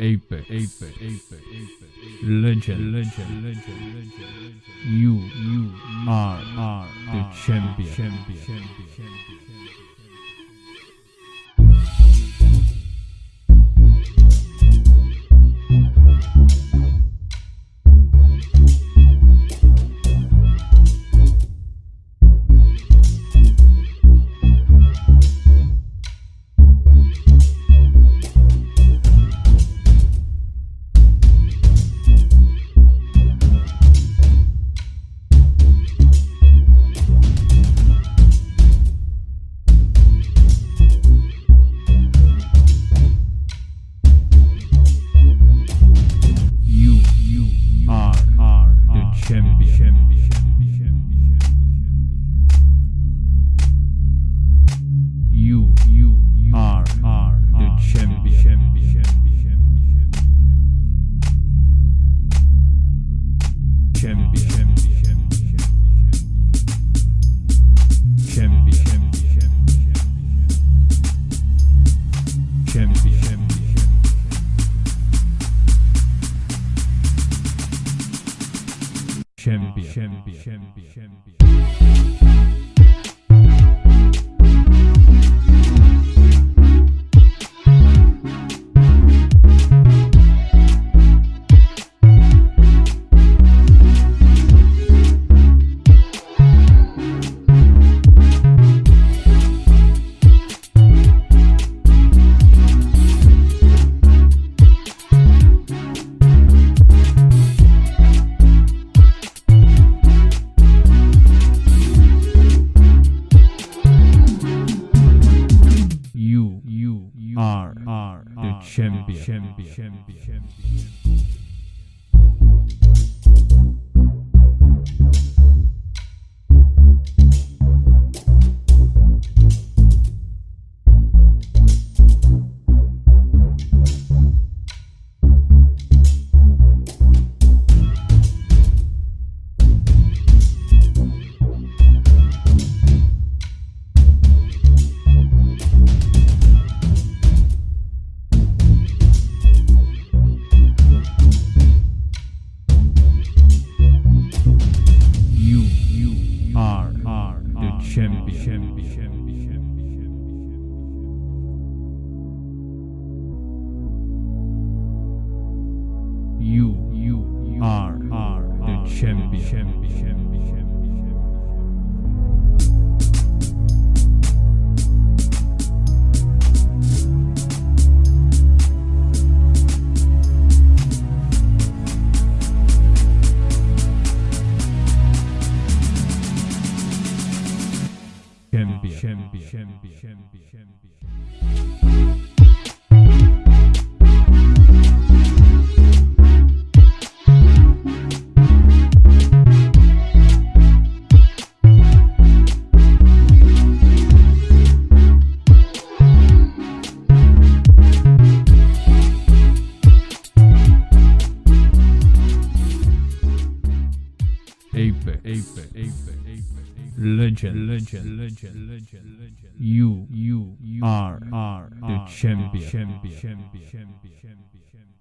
Apex, Apex, Apex, Apex, Legend, Legend, Legend, Legend. You, you are, are the champion, champion, champion, champion. Champion. Şembiya. Şembiya. Şembiya. Şembiya. Şembiya. Şembiya. Şembiya. Şembiya. şembiya. şembiya. Şembiya. Şembiya. Şembiya. Şembiya. Legend, Legend, Legend, Legend, Legend. You, you are, are the champion, champion, champion, champion, champion.